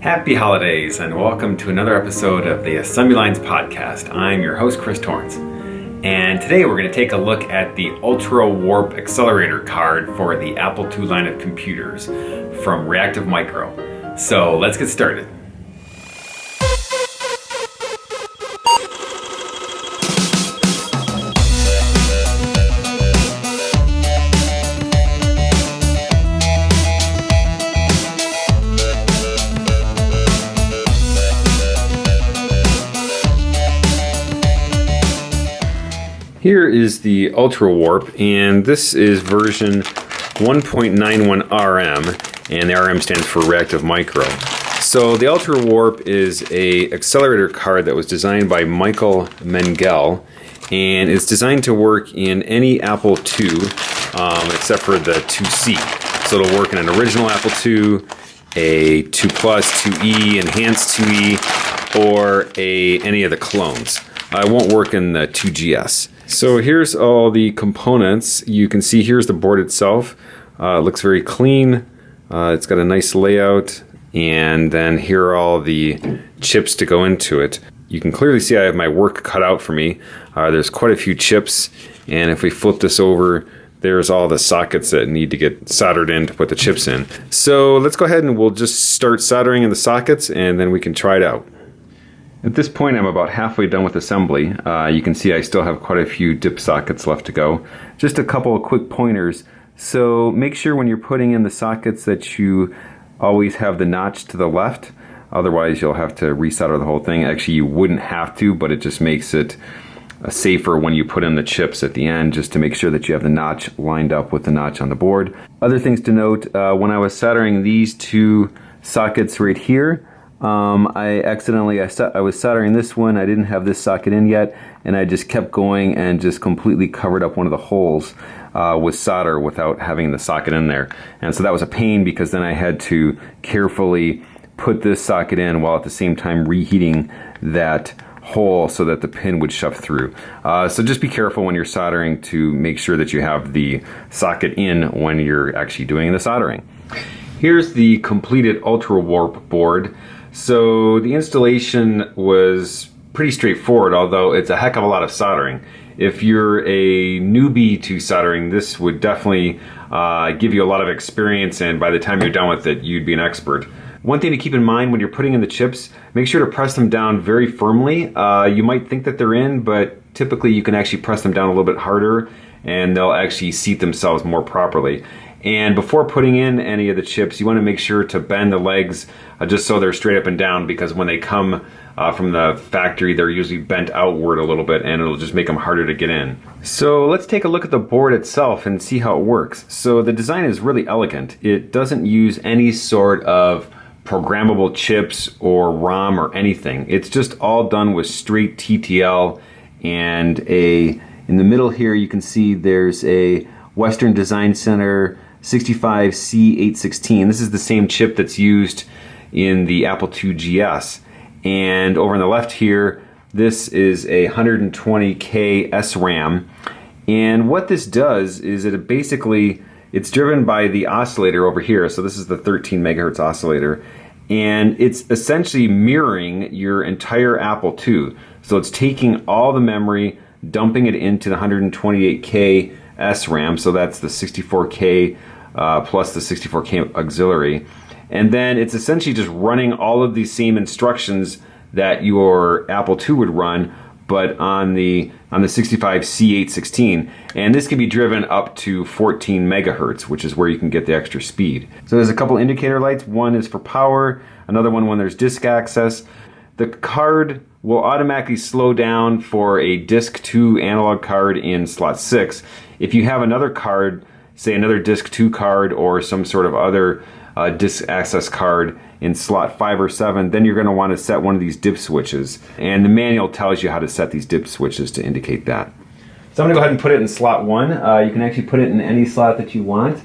Happy holidays and welcome to another episode of the Assembly Lines podcast. I'm your host, Chris Torrence. And today we're going to take a look at the Ultra Warp Accelerator card for the Apple II line of computers from Reactive Micro. So let's get started. Here is the Ultra Warp, and this is version 1.91 RM, and the RM stands for Reactive Micro. So the Ultra Warp is a accelerator card that was designed by Michael Mengel, and it's designed to work in any Apple II, um, except for the 2C. So it'll work in an original Apple II, a 2 Plus, 2E, Enhanced 2E, or a any of the clones. Uh, it won't work in the 2GS. So here's all the components. You can see here's the board itself. Uh, it looks very clean. Uh, it's got a nice layout. And then here are all the chips to go into it. You can clearly see I have my work cut out for me. Uh, there's quite a few chips. And if we flip this over, there's all the sockets that need to get soldered in to put the chips in. So let's go ahead and we'll just start soldering in the sockets and then we can try it out. At this point I'm about halfway done with assembly. Uh, you can see I still have quite a few dip sockets left to go. Just a couple of quick pointers. So make sure when you're putting in the sockets that you always have the notch to the left. Otherwise you'll have to resolder the whole thing. Actually you wouldn't have to, but it just makes it uh, safer when you put in the chips at the end just to make sure that you have the notch lined up with the notch on the board. Other things to note, uh, when I was soldering these two sockets right here, um, I accidentally, I, I was soldering this one, I didn't have this socket in yet, and I just kept going and just completely covered up one of the holes uh, with solder without having the socket in there. And so that was a pain because then I had to carefully put this socket in while at the same time reheating that hole so that the pin would shove through. Uh, so just be careful when you're soldering to make sure that you have the socket in when you're actually doing the soldering. Here's the completed Ultra Warp board. So the installation was pretty straightforward, although it's a heck of a lot of soldering. If you're a newbie to soldering, this would definitely uh, give you a lot of experience and by the time you're done with it, you'd be an expert. One thing to keep in mind when you're putting in the chips, make sure to press them down very firmly. Uh, you might think that they're in, but typically you can actually press them down a little bit harder and they'll actually seat themselves more properly. And before putting in any of the chips, you want to make sure to bend the legs uh, just so they're straight up and down because when they come uh, from the factory, they're usually bent outward a little bit and it'll just make them harder to get in. So let's take a look at the board itself and see how it works. So the design is really elegant. It doesn't use any sort of programmable chips or ROM or anything. It's just all done with straight TTL and a, in the middle here you can see there's a Western Design Center 65C816. This is the same chip that's used in the Apple II GS. And over on the left here, this is a 120K SRAM. And what this does is it basically, it's driven by the oscillator over here. So this is the 13 megahertz oscillator. And it's essentially mirroring your entire Apple II. So it's taking all the memory, dumping it into the 128K SRAM. So that's the 64K uh, plus the 64K auxiliary. And then it's essentially just running all of these same instructions that your Apple II would run, but on the on the 65C816. And this can be driven up to 14 megahertz, which is where you can get the extra speed. So there's a couple indicator lights. One is for power, another one when there's disk access. The card will automatically slow down for a disk 2 analog card in slot 6. If you have another card say another disk 2 card or some sort of other uh, disk access card in slot 5 or 7, then you're going to want to set one of these dip switches. And the manual tells you how to set these dip switches to indicate that. So I'm going to go ahead and put it in slot 1. Uh, you can actually put it in any slot that you want.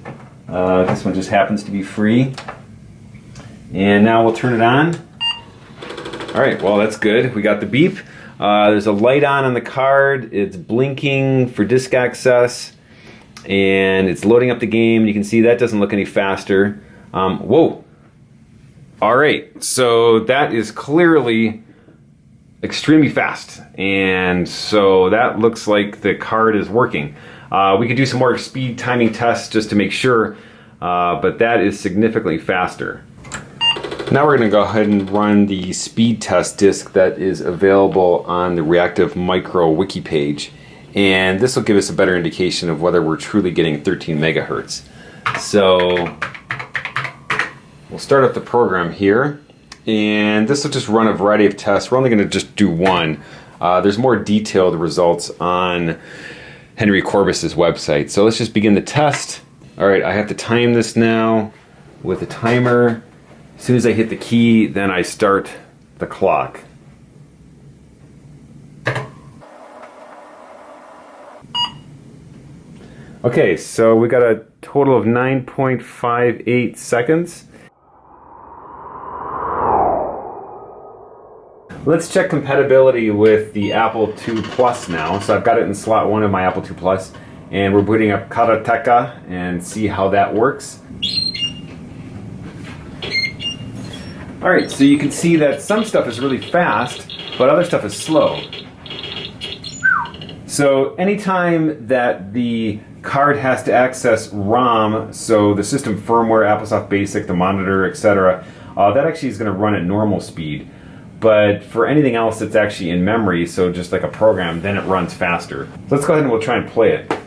Uh, this one just happens to be free. And now we'll turn it on. Alright, well that's good. We got the beep. Uh, there's a light on on the card. It's blinking for disk access and it's loading up the game. You can see that doesn't look any faster. Um, whoa. All right, so that is clearly extremely fast. And so that looks like the card is working. Uh, we could do some more speed timing tests just to make sure, uh, but that is significantly faster. Now we're going to go ahead and run the speed test disk that is available on the Reactive Micro wiki page. And this will give us a better indication of whether we're truly getting 13 megahertz. So we'll start up the program here. And this will just run a variety of tests. We're only going to just do one. Uh, there's more detailed results on Henry Courbis's website. So let's just begin the test. All right, I have to time this now with a timer. As soon as I hit the key, then I start the clock. Okay, so we got a total of 9.58 seconds. Let's check compatibility with the Apple II Plus now. So I've got it in slot one of my Apple II Plus, and we're booting up Karateka and see how that works. All right, so you can see that some stuff is really fast, but other stuff is slow. So anytime that the card has to access ROM, so the system firmware, AppleSoft Basic, the monitor, etc., uh, that actually is going to run at normal speed. But for anything else that's actually in memory, so just like a program, then it runs faster. So let's go ahead and we'll try and play it.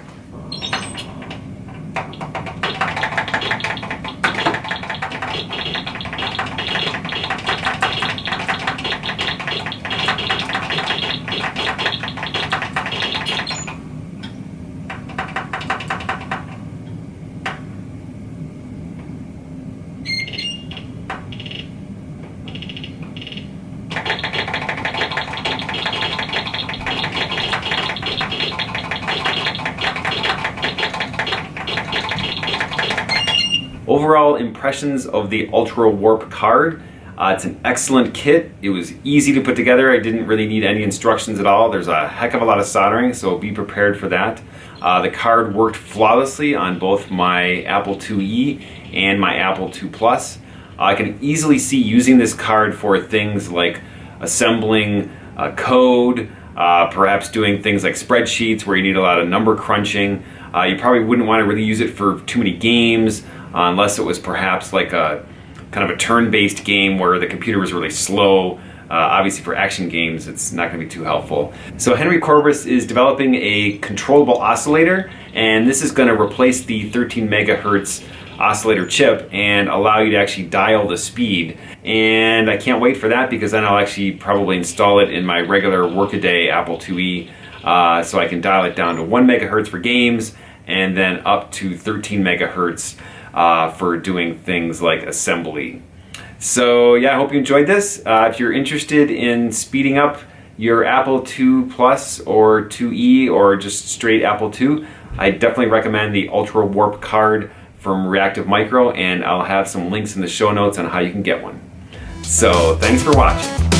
Overall impressions of the Ultra Warp card. Uh, it's an excellent kit. It was easy to put together. I didn't really need any instructions at all. There's a heck of a lot of soldering, so be prepared for that. Uh, the card worked flawlessly on both my Apple IIe and my Apple II Plus. Uh, I can easily see using this card for things like assembling uh, code, uh, perhaps doing things like spreadsheets where you need a lot of number crunching. Uh, you probably wouldn't want to really use it for too many games uh, unless it was perhaps like a kind of a turn-based game where the computer was really slow. Uh, obviously for action games, it's not going to be too helpful. So Henry Courbis is developing a controllable oscillator, and this is going to replace the 13 megahertz oscillator chip and allow you to actually dial the speed. And I can't wait for that because then I'll actually probably install it in my regular workaday Apple IIe uh, so I can dial it down to 1 megahertz for games and then up to 13 megahertz uh, for doing things like assembly. So yeah, I hope you enjoyed this. Uh, if you're interested in speeding up your Apple II Plus or 2E or just straight Apple II, I definitely recommend the Ultra Warp card from Reactive Micro and I'll have some links in the show notes on how you can get one. So thanks for watching.